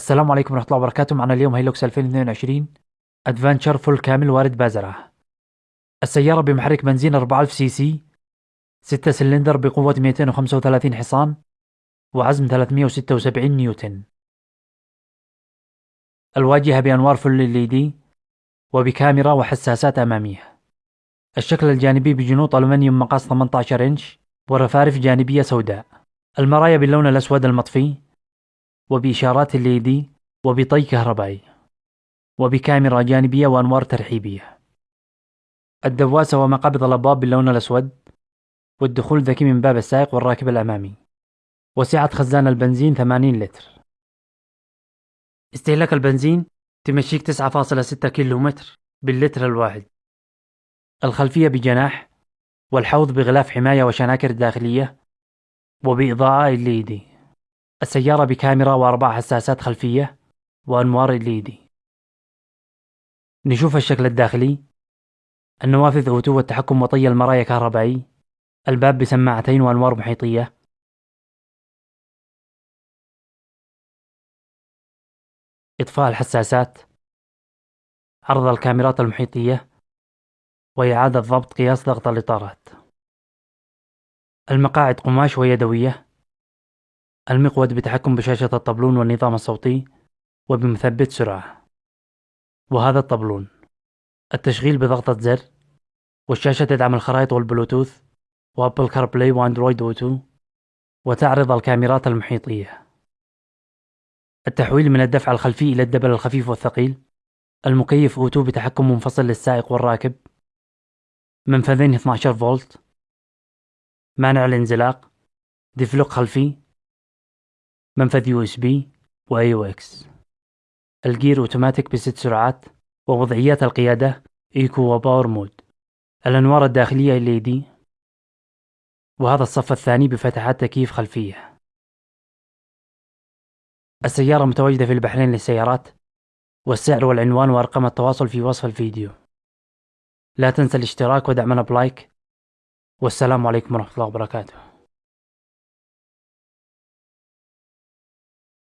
السلام عليكم ورحمة الله وبركاته. معنا اليوم هيلوكس 2022 Adventure full كامل وارد بازرة. السيارة بمحرك بنزين 4000 سي سي 6 سلندر بقوة 235 حصان وعزم 376 نيوتن. الواجهة بأنوار full LED وبكاميرا وحساسات أمامية الشكل الجانبي بجنوط ألومنيوم مقاس 18 إنش ورفارف جانبية سوداء. المرايا باللون الأسود المطفي وبإشارات LED وبطي كهربائي وبكاميرا جانبية وأنوار ترحيبية. الدواسة ومقابض الأبواب باللون الأسود والدخول ذكي من باب السائق والراكب الأمامي. وسعة خزان البنزين 80 لتر. استهلاك البنزين تمشيك 9.6 كيلومتر باللتر الواحد. الخلفية بجناح والحوض بغلاف حماية وشناكر داخلية وبإضاءة LED السيارة بكاميرا وأربع حساسات خلفية وأنوار LED نشوف الشكل الداخلي. النوافذ أوتو والتحكم وطي المرايا كهربائي. الباب بسماعتين وأنوار محيطية. إطفاء الحساسات. عرض الكاميرات المحيطية. وإعادة ضبط قياس ضغط الإطارات. المقاعد قماش ويدوية المقود بتحكم بشاشة الطبلون والنظام الصوتي وبمثبت سرعة. وهذا الطبلون. التشغيل بضغطة زر والشاشة تدعم الخرائط والبلوتوث و Apple CarPlay و Android Auto وتعرض الكاميرات المحيطية. التحويل من الدفع الخلفي إلى ال double الخفيف والثقيل. المكيف auto بتحكم منفصل للسائق والراكب. منفذين 12 فولت. مانع الانزلاق. diff lock خلفي. منفذ USB و AUX الجير أوتوماتيك بست سرعات ووضعيات القيادة eco و power mode. الأنوار الداخلية LED وهذا الصف الثاني بفتحات تكييف خلفية. السيارة متواجدة في البحرين للسيارات والسعر والعنوان وأرقام التواصل في وصف الفيديو. لا تنسى الاشتراك ودعمنا بلايك. والسلام عليكم ورحمة الله وبركاته.